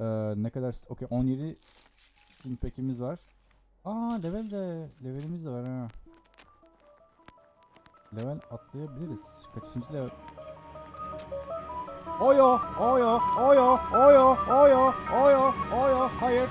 Ee, ne kadar... Okey 17 Steam Pack'imiz var. Aa level de... Levelimiz de var ha. Level atlayabiliriz. Kaçıncı level? Oyo! Oyo! Oyo! Oyo! Oyo! Oyo! Oyo! Hayır!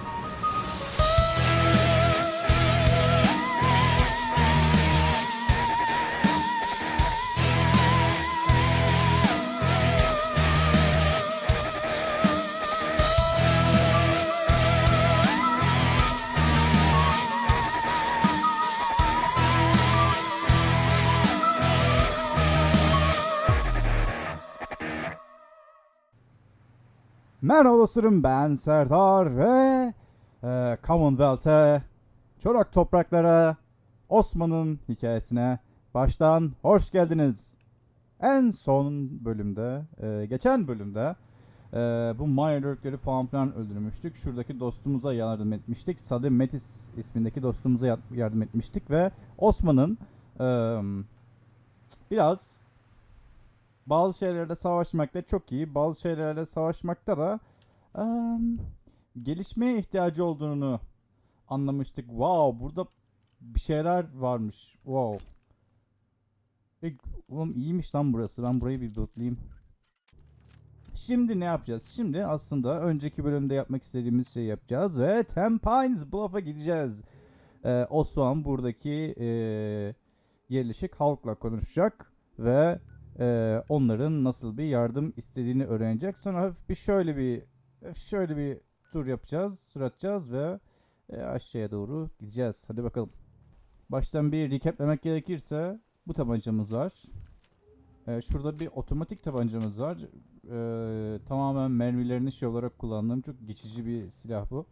Merhaba dostlarım ben Serdar ve e, Commonwealth'e, Çorak topraklara, Osman'ın hikayesine baştan hoş geldiniz. En son bölümde, e, geçen bölümde e, bu Maya Lurk'leri falan filan öldürmüştük. Şuradaki dostumuza yardım etmiştik. Sadı Metis ismindeki dostumuza ya- yardım etmiştik ve Osman'ın e, biraz bazı şeylerde savaşmakta çok iyi, bazı şeylerde savaşmakta da em, gelişmeye ihtiyacı olduğunu anlamıştık. Wow, burada bir şeyler varmış. Wow. E, oğlum iyiymiş lan burası. Ben burayı bir lootlayayım. Şimdi ne yapacağız? Şimdi aslında önceki bölümde yapmak istediğimiz şeyi yapacağız ve Tampines Bluff'a gideceğiz. Ee, Osman buradaki e, yerleşik halkla konuşacak ve e, onların nasıl bir yardım istediğini öğrenecek. Sonra hafif bir şöyle bir şöyle bir tur yapacağız, tur atacağız ve e, aşağıya doğru gideceğiz. Hadi bakalım. Baştan bir recaplemek gerekirse bu tabancamız var. E, şurada bir otomatik tabancamız var. E, tamamen mermilerini şey olarak kullandığım çok geçici bir silah bu.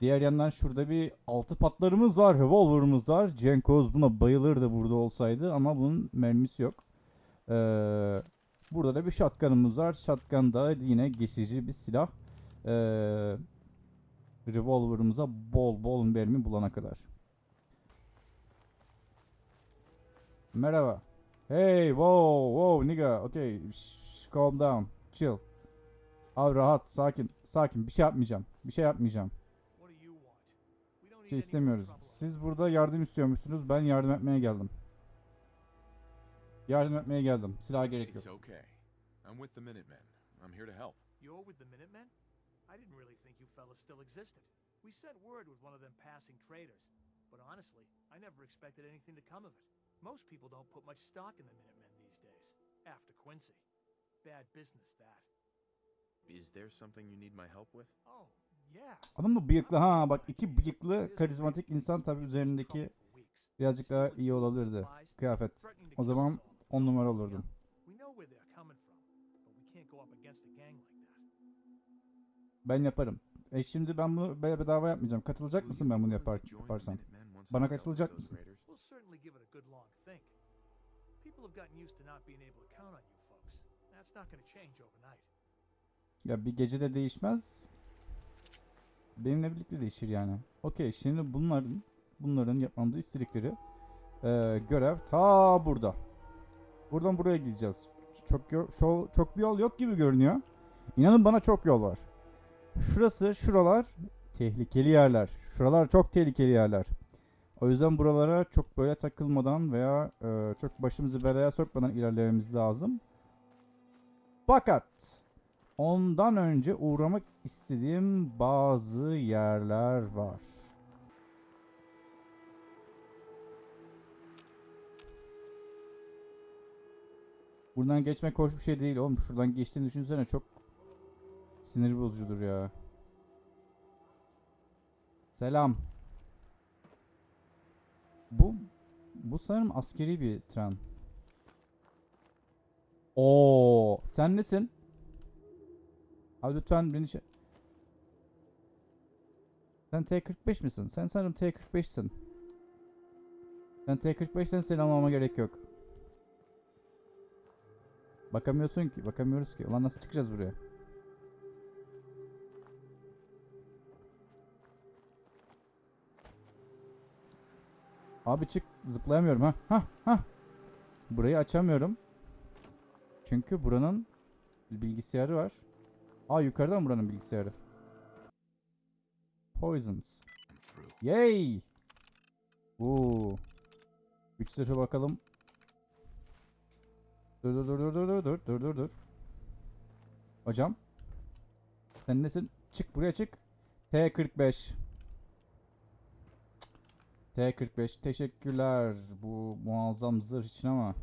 Diğer yandan şurada bir altı patlarımız var, revolver'ımız var. Cenkoz buna bayılırdı burada olsaydı ama bunun mermisi yok. Ee, burada da bir shotgun'ımız var. Shotgun da yine geçici bir silah. Ee, revolver'ımıza bol bol mermi bulana kadar. Merhaba. Hey, wow, wow, nigga. Okay, shh, calm down. Chill. Abi rahat, sakin, sakin. Bir şey yapmayacağım. Bir şey yapmayacağım. Bir şey istemiyoruz. Siz burada yardım istiyormuşsunuz. Ben yardım etmeye geldim. Yardım etmeye geldim. Silah gerek yok. It's okay. I'm with the Minutemen. I'm here to help. You're with the Minutemen? I didn't really think you fellas still existed. We sent word with one of them passing traders. But honestly, I never expected anything to come of it. Most people don't put much stock in the Minutemen these days. After Quincy. Bad business, that. Is there something you need my help with? Oh, yeah. Adam da bıyıklı ha bak iki bıyıklı karizmatik insan tabi üzerindeki birazcık daha iyi olabilirdi kıyafet. O zaman on numara olurdum. Ben yaparım. E şimdi ben bunu be- bedava yapmayacağım. Katılacak mısın ben bunu yapar yaparsam? Bana katılacak mısın? Ya bir gecede değişmez. Benimle birlikte değişir yani. Okey şimdi bunların bunların yapmamızı istedikleri e, görev ta burada. Buradan buraya gideceğiz. Çok yo- şo- çok bir yol yok gibi görünüyor. İnanın bana çok yol var. Şurası, şuralar tehlikeli yerler. Şuralar çok tehlikeli yerler. O yüzden buralara çok böyle takılmadan veya e, çok başımızı belaya sokmadan ilerlememiz lazım. Fakat ondan önce uğramak istediğim bazı yerler var. Buradan geçmek hoş bir şey değil oğlum. Şuradan geçtiğini düşünsene çok sinir bozucudur ya. Selam. Bu bu sanırım askeri bir tren. Oo, sen nesin? Abi lütfen beni şey... Sen T45 misin? Sen sanırım T45'sin. Sen T45'sen seni almama gerek yok. Bakamıyorsun ki. Bakamıyoruz ki. Ulan nasıl çıkacağız buraya? Abi çık. Zıplayamıyorum ha. Ha ha. Burayı açamıyorum. Çünkü buranın bilgisayarı var. Aa yukarıdan buranın bilgisayarı. poisons. Yay! Oo. Güç zırhı bakalım. Dur dur dur dur dur dur dur dur dur dur. Hocam. Sen nesin? Çık buraya çık. T45. T45 teşekkürler bu muazzam zırh için ama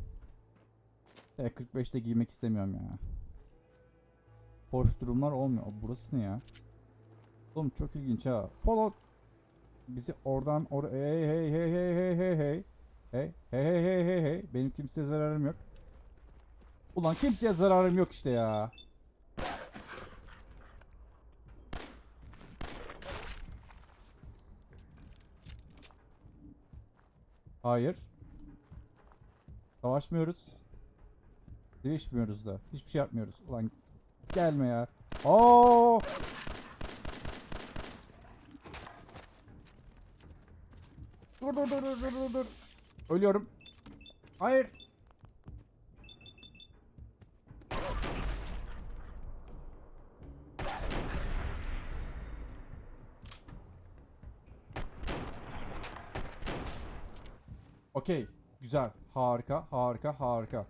T45 de giymek istemiyorum ya. Hoş durumlar olmuyor. Burası ne ya? Oğlum çok ilginç ha. Follow bizi oradan or hey hey hey hey hey hey hey hey hey hey hey hey hey benim kimseye zararım yok. Ulan kimseye zararım yok işte ya. Hayır. Savaşmıyoruz. Değişmiyoruz da. Hiçbir şey yapmıyoruz. Ulan gelme ya. Oo! Dur dur dur dur dur dur. Ölüyorum. Hayır. Okey. Güzel. Harika. Harika. Harika.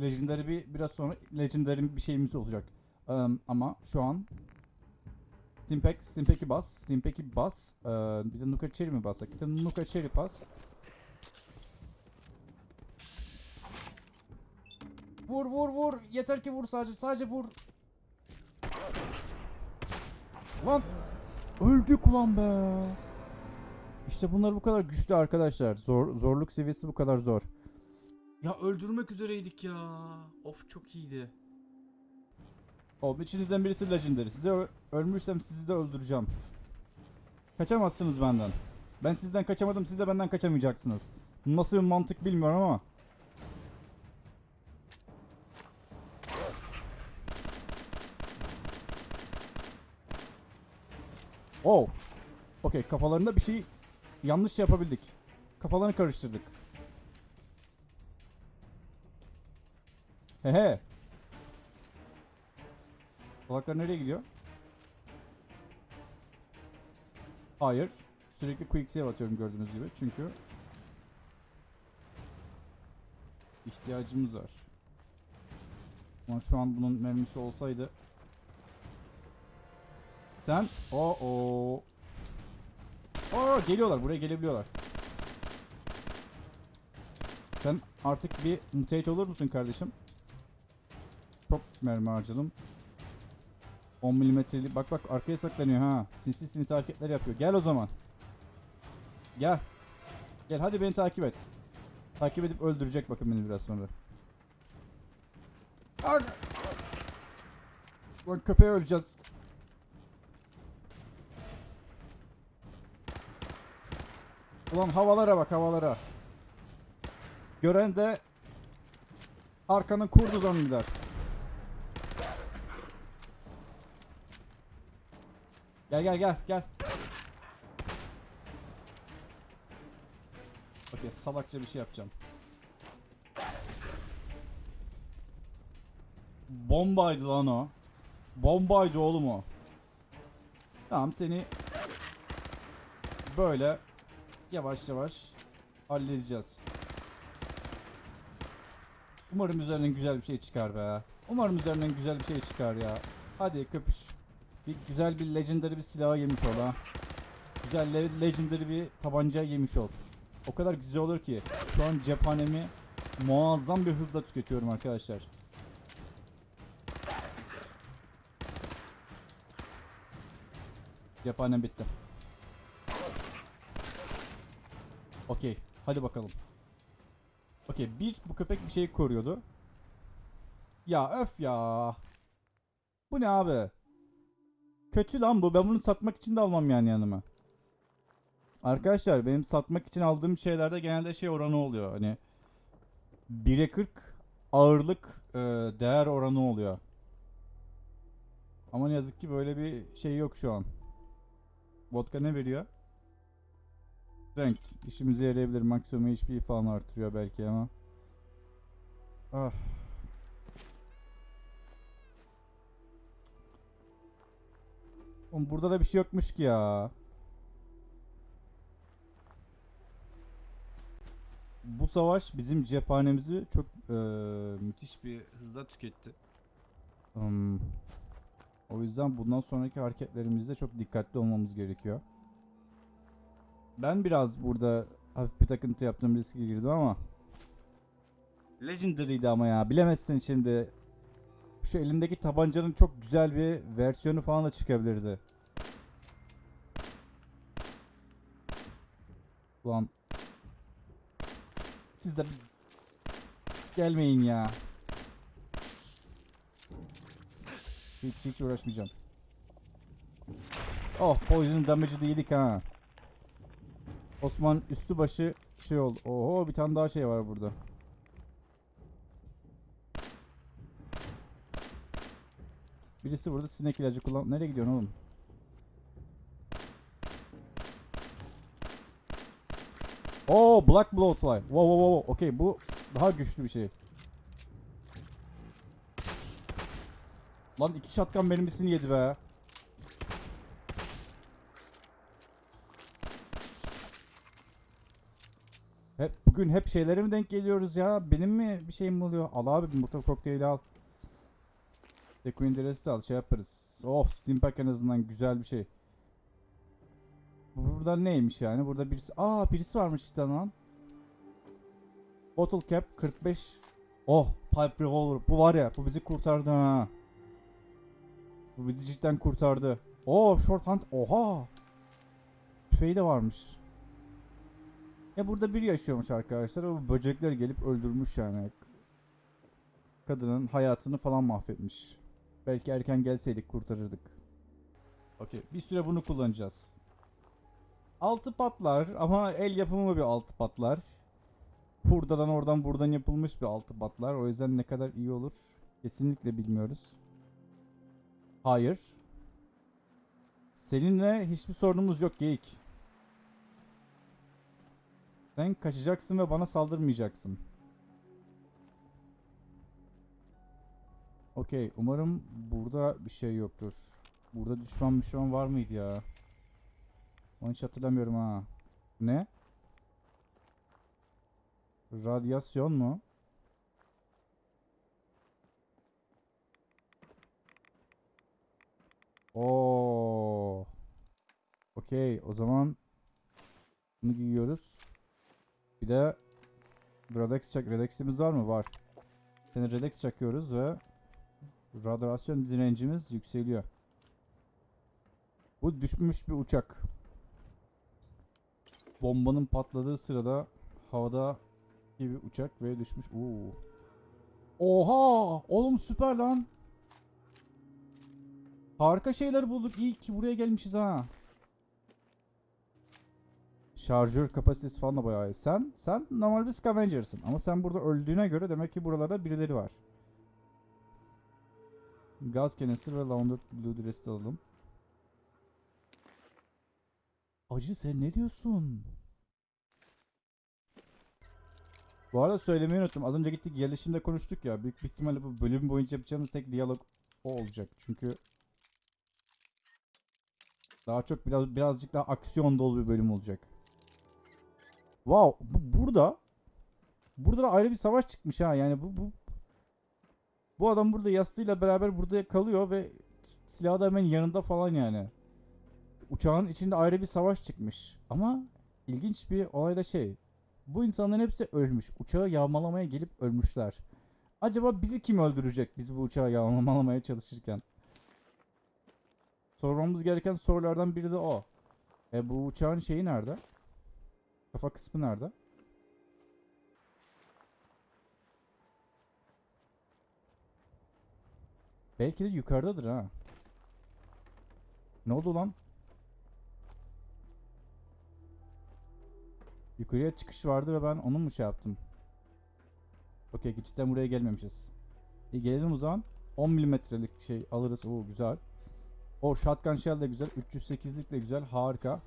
Legendary bir biraz sonra Legendary bir şeyimiz olacak. Em, ama şu an Stimpack, Stimpack'i bas. Stimpack'i bas. Ee, bir de Nuka Cherry mi bassak? Bir de Nuka Cherry bas. Vur vur vur. Yeter ki vur sadece. Sadece vur. Lan. Öldük ulan be. İşte bunlar bu kadar güçlü arkadaşlar. Zor, zorluk seviyesi bu kadar zor. Ya öldürmek üzereydik ya. Of çok iyiydi. Oğlum içinizden birisi legendary. Size ölmüşsem sizi de öldüreceğim. Kaçamazsınız benden. Ben sizden kaçamadım, siz de benden kaçamayacaksınız. Nasıl bir mantık bilmiyorum ama. Oh. Okey, kafalarında bir şey yanlış yapabildik. Kafalarını karıştırdık. Hehe. Salaklar nereye gidiyor? Hayır. Sürekli quick save atıyorum gördüğünüz gibi. Çünkü ihtiyacımız var. Ama şu an bunun mermisi olsaydı sen o o o geliyorlar buraya gelebiliyorlar. Sen artık bir mutate olur musun kardeşim? Çok mermi harcadım. 10 milimetrelik bak bak arkaya saklanıyor ha. Sinsi sinsi hareketler yapıyor. Gel o zaman. Gel. Gel hadi beni takip et. Takip edip öldürecek bakın beni biraz sonra. Lan köpeğe öleceğiz. Ulan havalara bak havalara. Gören de arkanın kurdu zanneder. Gel gel gel gel. Okey salakça bir şey yapacağım. Bombaydı lan o. Bombaydı oğlum o. Tamam seni böyle yavaş yavaş halledeceğiz. Umarım üzerinden güzel bir şey çıkar be. Umarım üzerinden güzel bir şey çıkar ya. Hadi köpüş. Bir güzel bir legendary bir silah yemiş ol ha. Güzel le- legendary bir tabanca yemiş ol. O kadar güzel olur ki şu an cephanemi muazzam bir hızla tüketiyorum arkadaşlar. Cephanem bitti. Okey. Hadi bakalım. Okey. Bir bu köpek bir şeyi koruyordu. Ya öf ya. Bu ne abi? Kötü lan bu. Ben bunu satmak için de almam yani yanıma. Arkadaşlar benim satmak için aldığım şeylerde genelde şey oranı oluyor. Hani 1'e 40 ağırlık e, değer oranı oluyor. Ama ne yazık ki böyle bir şey yok şu an. Vodka ne veriyor? Strength işimize yarayabilir. Maksimum HP falan artırıyor belki ama. Ah. Oğlum burada da bir şey yokmuş ki ya. Bu savaş bizim cephanemizi çok e, müthiş bir hızla tüketti. Hmm. O yüzden bundan sonraki hareketlerimizde çok dikkatli olmamız gerekiyor. Ben biraz burada hafif bir takıntı yaptım riske girdim ama Legendary'di ama ya bilemezsin şimdi. Şu elindeki tabancanın çok güzel bir versiyonu falan da çıkabilirdi. Ulan siz de gelmeyin ya. Hiç hiç uğraşmayacağım. Oh poison damage'ı da yedik ha. Osman üstü başı şey oldu. Oho bir tane daha şey var burada. Birisi burada sinek ilacı kullan. Nereye gidiyorsun oğlum? Oo Black Bloodfly. Wow wow wow. Okey bu daha güçlü bir şey. Lan iki şatkan mermisini yedi be. Hep bugün hep şeylere mi denk geliyoruz ya? Benim mi bir şeyim oluyor? Al abi bir motor kokteyli al. The Queen Dress'i al şey yaparız. Oh Steam Pack en azından güzel bir şey. Bu Burada neymiş yani? Burada birisi... Aa birisi varmış işte lan. Bottle Cap 45. Oh Pipe Revolver. Bu var ya bu bizi kurtardı ha. Bu bizi cidden kurtardı. Oh Short Hunt. Oha. Tüfeği de varmış. Ya burada bir yaşıyormuş arkadaşlar. O böcekler gelip öldürmüş yani. Kadının hayatını falan mahvetmiş. Belki erken gelseydik kurtarırdık. Okey. Bir süre bunu kullanacağız. Altı patlar ama el yapımı bir altı patlar. Hurdadan oradan buradan yapılmış bir altı patlar. O yüzden ne kadar iyi olur kesinlikle bilmiyoruz. Hayır. Seninle hiçbir sorunumuz yok geyik. Sen kaçacaksın ve bana saldırmayacaksın. Okey. Umarım burada bir şey yoktur. Burada düşman düşman var mıydı ya? Onu hiç hatırlamıyorum ha. Ne? Radyasyon mu? Oo. Okey. O zaman bunu giyiyoruz. Bir de Redex çak. Redex'imiz var mı? Var. Seni Redex çakıyoruz ve radyasyon direncimiz yükseliyor. Bu düşmüş bir uçak. Bombanın patladığı sırada havada bir uçak ve düşmüş. Oo. Oha! Oğlum süper lan. Harika şeyler bulduk. İyi ki buraya gelmişiz ha. Şarjör kapasitesi falan da bayağı iyi. Sen, sen normal bir scavenger'sın. Ama sen burada öldüğüne göre demek ki buralarda birileri var. Gaz canister ve laundered blue dress de alalım. Acı sen ne diyorsun? Bu arada söylemeyi unuttum. Az önce gittik yerleşimde konuştuk ya. Büyük bir ihtimalle bu bölüm boyunca yapacağımız tek diyalog o olacak. Çünkü daha çok biraz birazcık daha aksiyon dolu bir bölüm olacak. Wow, bu, burada burada da ayrı bir savaş çıkmış ha. Yani bu bu bu adam burada yastığıyla beraber burada kalıyor ve silahı da hemen yanında falan yani. Uçağın içinde ayrı bir savaş çıkmış. Ama ilginç bir olay da şey. Bu insanların hepsi ölmüş. Uçağı yağmalamaya gelip ölmüşler. Acaba bizi kim öldürecek biz bu uçağı yağmalamaya çalışırken? Sormamız gereken sorulardan biri de o. E bu uçağın şeyi nerede? Kafa kısmı nerede? Belki de yukarıdadır ha. Ne oldu lan? Yukarıya çıkış vardı ve ben onu mu şey yaptım? Okey cidden buraya gelmemişiz. İyi gelelim o zaman. 10 milimetrelik şey alırız. Oo güzel. O shotgun shell de güzel. 308'lik de güzel. Harika.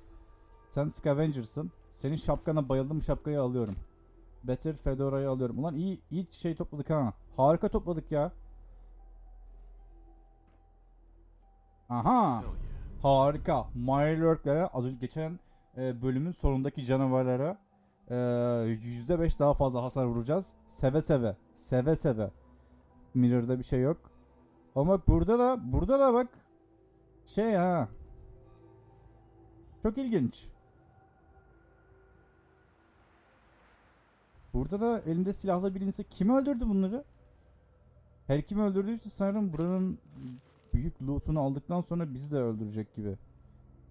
Sen scavenger'sın. Senin şapkana bayıldım. Şapkayı alıyorum. Better Fedora'yı alıyorum. Ulan iyi iyi şey topladık ha. Harika topladık ya. Aha. Harika. Mirelurk'lere az önce geçen e, bölümün sonundaki canavarlara Ee, %5 daha fazla hasar vuracağız. Seve seve. Seve seve. Mirror'da bir şey yok. Ama burada da burada da bak şey ha. Çok ilginç. Burada da elinde silahlı bir insan kim öldürdü bunları? Her kim öldürdüyse sanırım buranın büyük loot'unu aldıktan sonra bizi de öldürecek gibi.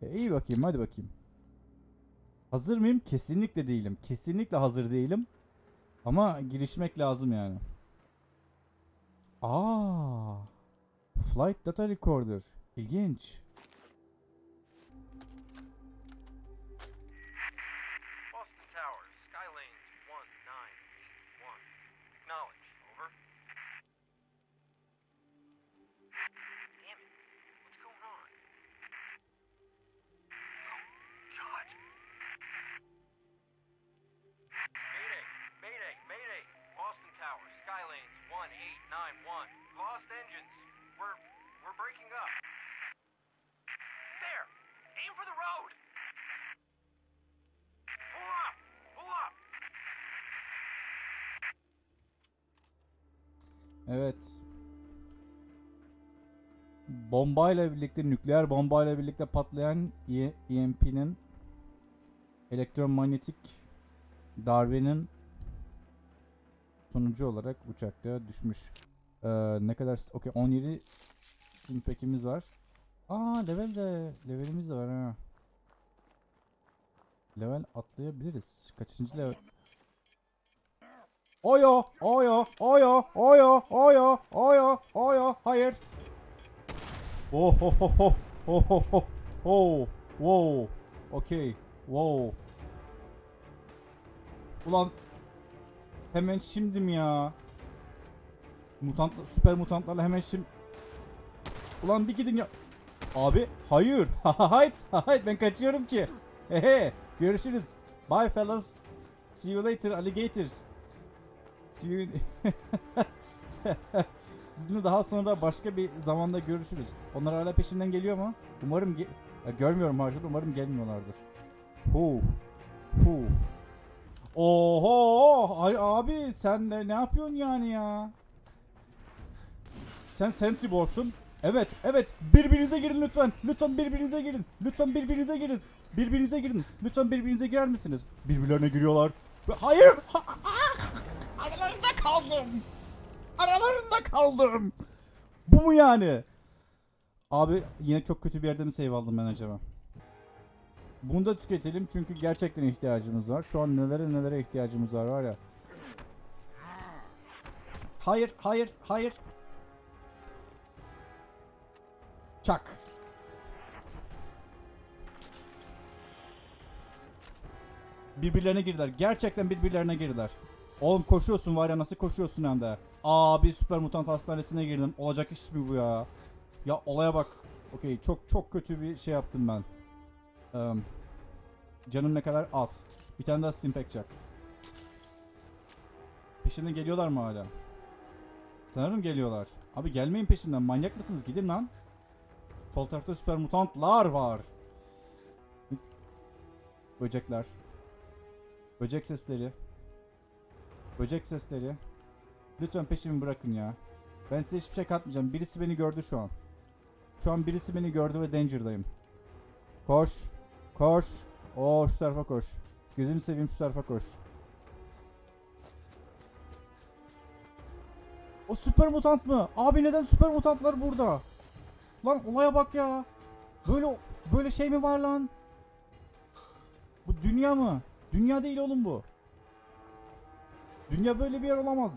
E, iyi bakayım hadi bakayım. Hazır mıyım? Kesinlikle değilim. Kesinlikle hazır değilim. Ama girişmek lazım yani. Aa. Flight data recorder. İlginç. Evet. Bombayla birlikte, nükleer bombayla birlikte patlayan E- EMP'nin elektromanyetik darbenin sonucu olarak uçakta düşmüş. Ee, ne kadar... Okey 17 stimpekimiz var. Aa level de... Levelimiz de var ha. Level atlayabiliriz. Kaçıncı level? Oyo, oyo, oyo, oyo, oyo, oyo, oyo, hayır. Oh ho, oh ho ho, oh, wow, okay, wow. Ulan, hemen şimdi mi ya? Mutant, süper mutantlarla hemen şimdi. Ulan bir gidin ya. Abi, hayır, hayır, hayır, ben kaçıyorum ki. Hehe, görüşürüz. Bye fellas. See you later, alligator. See Sizinle daha sonra başka bir zamanda görüşürüz. Onlar hala peşimden geliyor mu? Umarım ge- görmüyorum harcada. Umarım gelmiyorlardır. Hu. Hu. Oho! Ay abi sen de ne yapıyorsun yani ya? Sen Sentry Board'sun. Evet, evet. Birbirinize girin lütfen. Lütfen birbirinize girin. Lütfen birbirinize girin. Birbirinize girin. Lütfen birbirinize girer misiniz? Birbirlerine giriyorlar. Hayır! Aralarında kaldım. Aralarında kaldım. Bu mu yani? Abi yine çok kötü bir yerde mi save aldım ben acaba? Bunu da tüketelim çünkü gerçekten ihtiyacımız var. Şu an nelere nelere ihtiyacımız var var ya. Hayır, hayır, hayır. Çak. Birbirlerine girdiler. Gerçekten birbirlerine girdiler. Oğlum koşuyorsun var ya nasıl koşuyorsun hem de. Abi süper mutant hastanesine girdim. Olacak iş mi bu ya? Ya olaya bak. Okey çok çok kötü bir şey yaptım ben. Eee, canım ne kadar az. Bir tane daha Stimpack çak. Peşinden geliyorlar mı hala? Sanırım geliyorlar. Abi gelmeyin peşinden. Manyak mısınız? Gidin lan. Sol tarafta süper mutantlar var. Böcekler. Böcek sesleri. Böcek sesleri. Lütfen peşimi bırakın ya. Ben size hiçbir şey katmayacağım. Birisi beni gördü şu an. Şu an birisi beni gördü ve danger'dayım. Koş. Koş. Oo şu tarafa koş. Gözünü seveyim şu tarafa koş. O süper mutant mı? Abi neden süper mutantlar burada? Lan olaya bak ya. Böyle böyle şey mi var lan? Bu dünya mı? Dünya değil oğlum bu. Dünya böyle bir yer olamaz.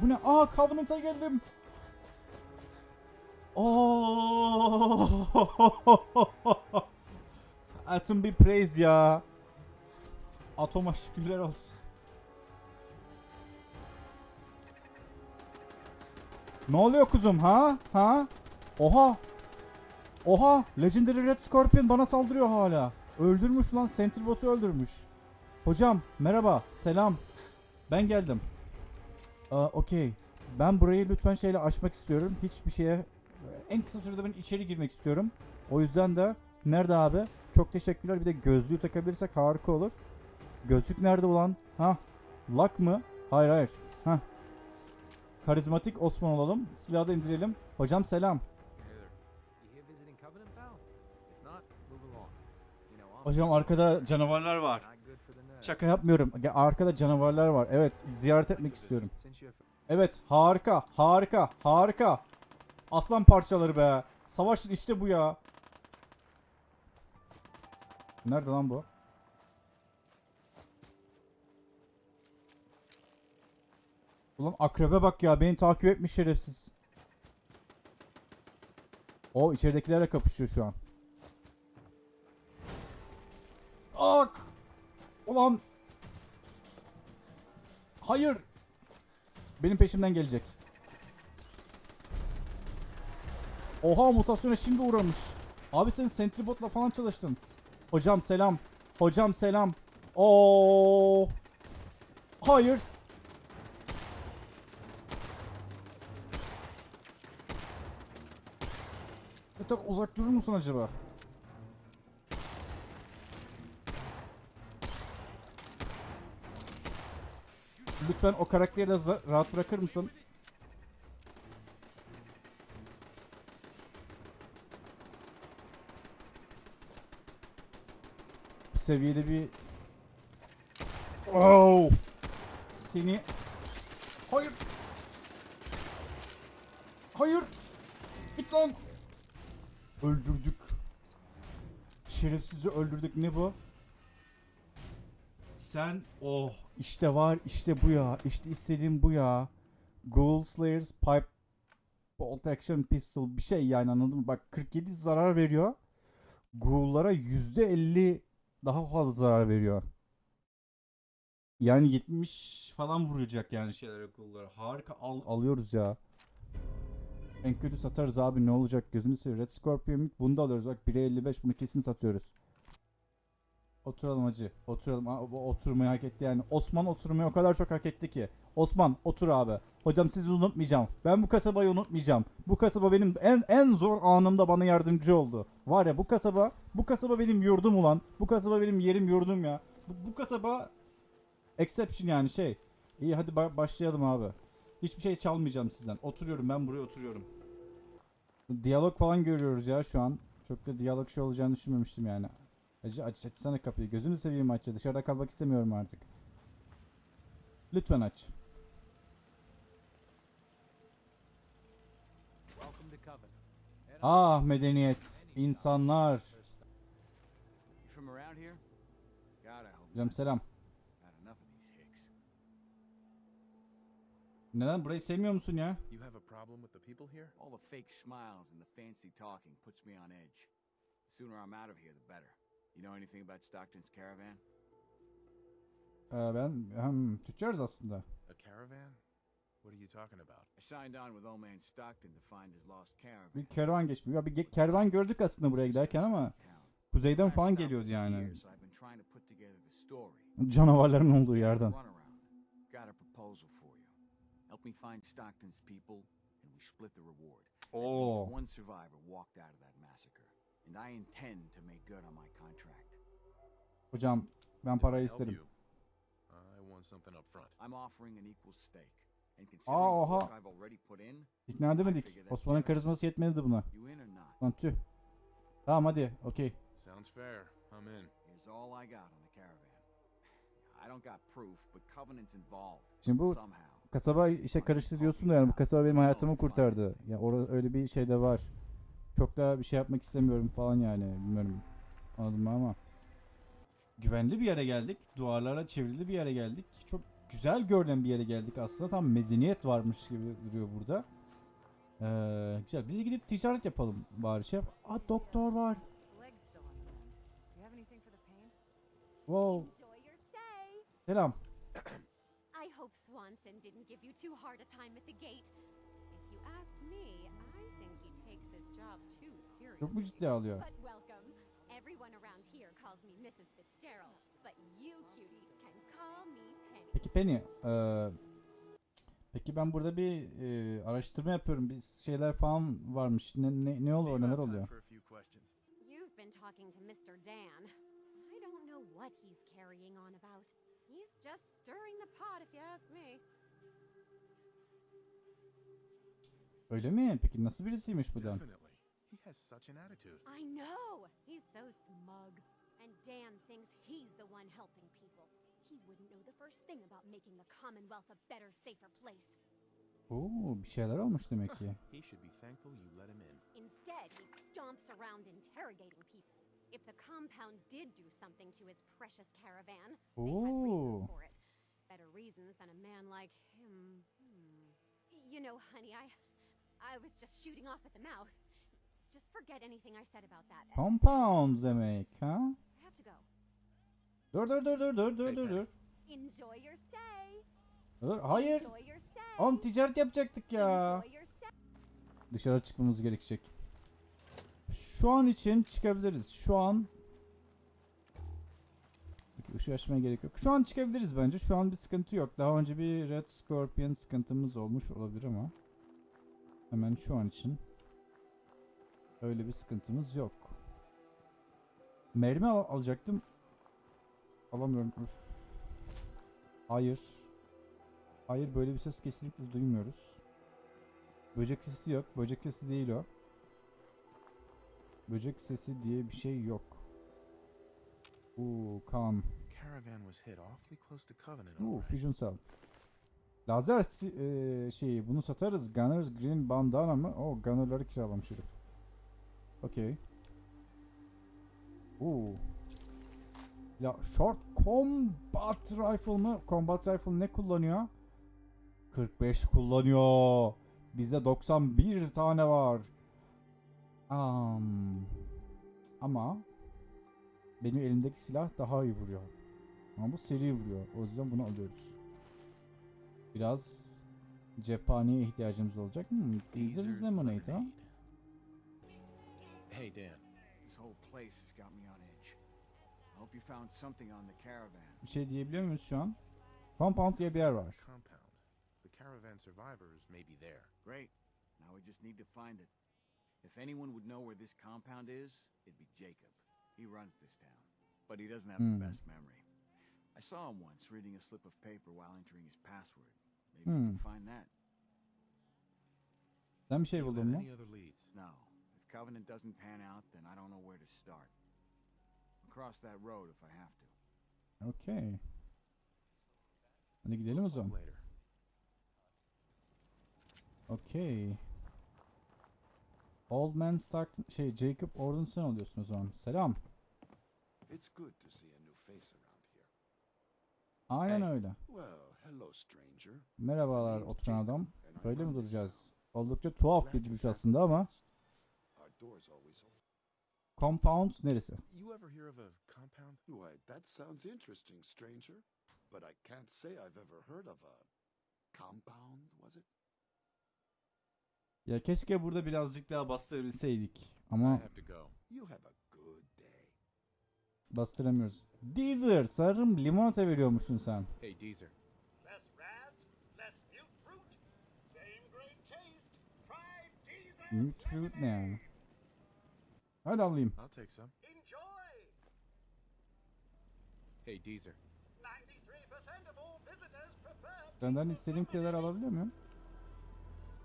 Bu ne? Aa Covenant'a geldim. Oo. Atom bir praise ya. Atoma şükürler olsun. Ne oluyor kuzum ha? Ha? Oha. Oha. Legendary Red Scorpion bana saldırıyor hala. Öldürmüş lan. Center Boss'u öldürmüş. Hocam merhaba. Selam. Ben geldim. Aa, Okey. Ben burayı lütfen şeyle açmak istiyorum. Hiçbir şeye en kısa sürede ben içeri girmek istiyorum. O yüzden de nerede abi? Çok teşekkürler. Bir de gözlüğü takabilirsek harika olur. Gözlük nerede ulan? Ha? Lak mı? Hayır hayır. Ha. Karizmatik Osman olalım. Silahı da indirelim. Hocam selam. Hocam arkada canavarlar var. Şaka yapmıyorum. Ya Arkada canavarlar var. Evet, ziyaret etmek istiyorum. Evet, harika, harika, harika. Aslan parçaları be. Savaşın işte bu ya. Nerede lan bu? Ulan akrebe bak ya beni takip etmiş şerefsiz. O içeridekilerle kapışıyor şu an. Ak! Ulan! Hayır! Benim peşimden gelecek. Oha mutasyona şimdi uğramış. Abi sen Sentribot'la falan çalıştın. Hocam selam. Hocam selam. Oo. Hayır. Yeter uzak durur musun acaba? Lütfen o karakteri de rahat bırakır mısın? Bu seviyede bir... Oh! Seni... Hayır! Hayır! Git lan! Öldürdük. Şerefsizi öldürdük. Ne bu? Sen oh işte var işte bu ya. İşte istediğim bu ya. Ghoul Slayers Pipe Bolt Action Pistol bir şey yani anladın mı? Bak 47 zarar veriyor. Ghoul'lara %50 daha fazla zarar veriyor. Yani 70 falan vuracak yani şeylere Ghoul'lara. Harika al, alıyoruz ya. En kötü satarız abi ne olacak gözünü seveyim. Red Scorpion bunu da alıyoruz bak 1'e 55 bunu kesin satıyoruz. Oturalım hacı. Oturalım. Oturmayı hak etti yani. Osman oturmayı o kadar çok hak etti ki. Osman otur abi. Hocam sizi unutmayacağım. Ben bu kasabayı unutmayacağım. Bu kasaba benim en en zor anımda bana yardımcı oldu. Var ya bu kasaba, bu kasaba benim yurdum ulan. Bu kasaba benim yerim yurdum ya. Bu, bu kasaba exception yani şey. İyi hadi ba- başlayalım abi. Hiçbir şey çalmayacağım sizden. Oturuyorum ben buraya oturuyorum. Diyalog falan görüyoruz ya şu an. Çok da diyalog şey olacağını düşünmemiştim yani. Hacı aç, açsana kapıyı. Gözünü seveyim aç. ya. Dışarıda kalmak istemiyorum artık. Lütfen aç. Ah medeniyet. insanlar. Hocam selam. Neden? Burayı sevmiyor musun ya? You have a problem with the people here? All the fake smiles and the fancy talking puts me on edge. The sooner I'm out of here, the better. You know anything about Stockton's caravan? Ee, ben hem tüccarız aslında. A caravan? What are you talking about? I signed on with old man Stockton to find his lost caravan. Bir kervan geçmiyor. Ya bir kervan gördük aslında buraya giderken ama kuzeyden falan geliyordu yani. Canavarların olduğu yerden. Runaround. Got a proposal for you. Help me find Stockton's people, and we split the reward. Oo. least one survivor walked out of that massacre, and I intend to make good on my contract. Hocam ben parayı isterim. I want something up front. I'm offering an equal stake. Aa, oha. İkna edemedik. Osman'ın karizması yetmedi buna. Lan tüh. Tamam hadi. Okey. Sounds fair. I'm in. Here's all I got on the caravan. I don't got proof, but Covenant's involved. Şimdi bu kasaba işe karıştı diyorsun da yani bu kasaba benim hayatımı kurtardı. Ya orada öyle bir şey de var. Çok da bir şey yapmak istemiyorum falan yani. Bilmiyorum. Anladın ama. Güvenli bir yere geldik. Duvarlarla çevrili bir yere geldik. Çok güzel görünen bir yere geldik aslında. Tam medeniyet varmış gibi duruyor burada. Ee, güzel. Biz de gidip ticaret yapalım bari şey yap. Aa doktor var. Wow. Selam. I hope Swanson didn't give you too hard a time at the gate. Çok mu ciddiye alıyor? But welcome. Everyone around here calls me Mrs. Fitzgerald, but you, cutie, can call me Penny. Peki Penny, eee, peki ben burada bir eee, araştırma yapıyorum. Bir şeyler falan varmış. Ne ne ne oluyor? Neler oluyor? You've been talking to Mr. Dan. I don't know what he's carrying on about. He's just stirring the pot, if you ask me. Öyle mi? Peki nasıl birisiymiş bu Dan? Definitely. He has such an attitude. I know! He's so smug. And Dan thinks he's the one helping people. He wouldn't know the first thing about making the Commonwealth a better, safer place. Oo, bir şeyler olmuş demek ki. He should be thankful you let him in. Instead, he stomps around interrogating people. If the compound did do something to his precious caravan, they had reasons for it. Better reasons than a man like him. Hmm. You know, honey, I I was just shooting off at the mouth. Just forget anything I said about that. Compound demek ha? I have to go. Dur dur dur dur dur dur dur dur. Enjoy your stay. Dur hayır. Enjoy your stay. Oğlum ticaret yapacaktık ya. Enjoy your stay. Dışarı çıkmamız gerekecek. Şu an için çıkabiliriz. Şu an Peki ışığı açmaya gerek yok. Şu an çıkabiliriz bence. Şu an bir sıkıntı yok. Daha önce bir Red Scorpion sıkıntımız olmuş olabilir ama hemen şu an için öyle bir sıkıntımız yok. Mermi al- alacaktım. Alamıyorum. Üf. Hayır. Hayır böyle bir ses kesinlikle duymuyoruz. Böcek sesi yok. Böcek sesi değil o. Böcek sesi diye bir şey yok. Uuu kan. Caravan was hit awfully close to Covenant Uuu. Fusion Cell. Lazer eee, şeyi bunu satarız. Gunners Green Bandana mı? O Gunner'ları kiralamış herif. Okey. Uuu. Ya Short Combat Rifle mı? Combat Rifle ne kullanıyor? 45 kullanıyor. Bizde 91 tane var. Am. Ama benim elimdeki silah daha iyi vuruyor. Ama bu seri vuruyor. O yüzden bunu alıyoruz. Biraz cephaneye ihtiyacımız olacak. Hmm, Deezer's lemonade ha? Hey, Dan. This whole place has got me on edge. I hope you found something on the caravan. Bir şey diyebiliyor muyuz şu an? Compound diye bir yer var. Compound. The caravan survivors may be there. Great. Now we just need to find it. If anyone would know where this compound is, it'd be Jacob. He runs this town. But he doesn't have Hmm. the best memory. I saw him once reading a slip of paper while entering his password. Maybe Hmm. we can find that. Sen bir şey Do you buldun mu? any other leads? No. If Covenant doesn't pan out, then I don't know where to start. I'll cross that road if I have to. Okey. Hadi gidelim o Talk zaman. later. Okey. Old Man Stockton, şey Jacob Orden sen oluyorsun o zaman. Selam. It's good to see a new face around here. Aynen Hey. öyle. Well, hello, stranger. Merhabalar oturan adam. Böyle mi duracağız? Oldukça tuhaf bir duruş aslında ama. Compound neresi? You ever hear of a compound? Why, that sounds interesting, stranger. But I can't say I've ever heard of a compound, was it? Ya keşke burada birazcık daha bastırabilseydik. Ama have to go. You have a good day. bastıramıyoruz. Deezer sanırım limonata veriyormuşsun sen. Hey, Deezer. Mute fruit ne yani? Hadi alayım. I'll take some. Enjoy. Hey, Deezer. 93% of all visitors prefer Senden istediğim kadar alabiliyor muyum?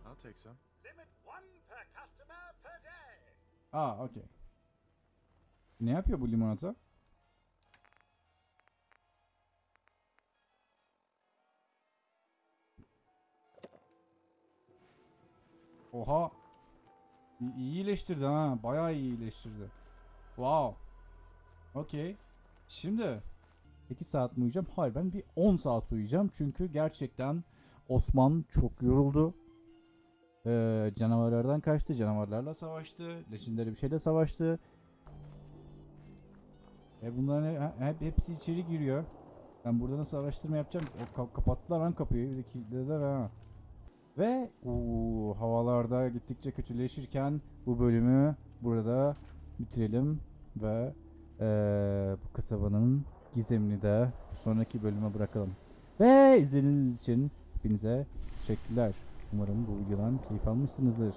I'll take some. Limit one per customer per day. Aa okey. Ne yapıyor bu limonata? Oha. İyi iyileştirdi ha. Bayağı iyi iyileştirdi. Wow. Okey. Şimdi 2 saat mi uyuyacağım? Hayır ben bir 10 saat uyuyacağım. Çünkü gerçekten Osman çok yoruldu. Ee, canavarlardan kaçtı. Canavarlarla savaştı. Legendary bir şeyle savaştı. E bunların he- hep hepsi içeri giriyor. Ben burada nasıl araştırma yapacağım? O ka- kapattılar lan kapıyı. Bir de kilitlediler ha. Ve uu, havalarda gittikçe kötüleşirken bu bölümü burada bitirelim ve eee, bu kasabanın gizemini de sonraki bölüme bırakalım. Ve izlediğiniz için hepinize teşekkürler. Umarım bu videodan keyif almışsınızdır.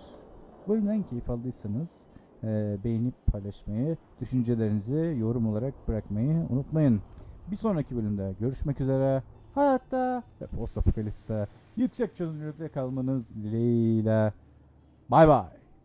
Bölümden keyif aldıysanız e, beğenip paylaşmayı, düşüncelerinizi yorum olarak bırakmayı unutmayın. Bir sonraki bölümde görüşmek üzere. Hayatta ve post apokalipste yüksek çözünürlükte kalmanız dileğiyle. Bay bay.